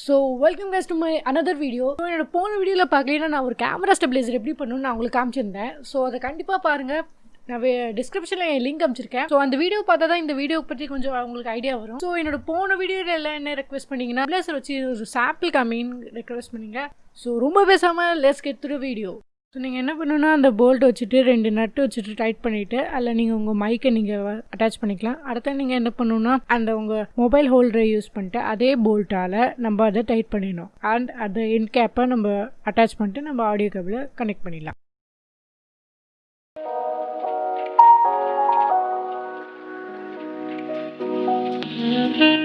So welcome guys to my another video so என்னோட போன வீடியோவில் பார்க்கலன்னா நான் ஒரு கேமரா ஸ்டெபிலைசர் எப்படி பண்ணணும்னு நான் உங்களுக்கு காமிச்சிருந்தேன். ஸோ அதை கண்டிப்பாக பாருங்கள் நான் டிஸ்கிரிப்ஷனில் என் லிங்க் அமைச்சிருக்கேன் ஸோ அந்த வீடியோ பார்த்தா தான் இந்த வீடியோ பற்றி கொஞ்சம் உங்களுக்கு ஐடியா வரும். ஸோ என்னோட போன வீடியோவில் எல்லாம் என்ன ரெக்வஸ்ட் பண்ணிங்கன்னா பிளேசர் வச்சு ஒரு சாம்பிள் காமின்னு ரெக்வஸ்ட் பண்ணீங்க. ஸோ ரொம்ப பேசாமல் let's get through video so நீங்கள் என்ன பண்ணணுன்னா அந்த போல்ட் வச்சுட்டு ரெண்டு நட்டு வச்சுட்டு டைட் பண்ணிவிட்டு அதில் நீங்கள் உங்கள் மைக்கை நீங்கள் அட்டாச் பண்ணிக்கலாம் அடுத்த நீங்கள் என்ன பண்ணணுன்னா அந்த உங்கள் மொபைல் ஹோல்டரை யூஸ் பண்ணிட்டு அதே போல்ட்டால் நம்ம அதை டைட் பண்ணிடணும் அண்ட் அந்த என் கேப்பை நம்ம அட்டாச் பண்ணிட்டு நம்ம ஆடியோ கேபிளை கனெக்ட் பண்ணிடலாம் Mm-hmm.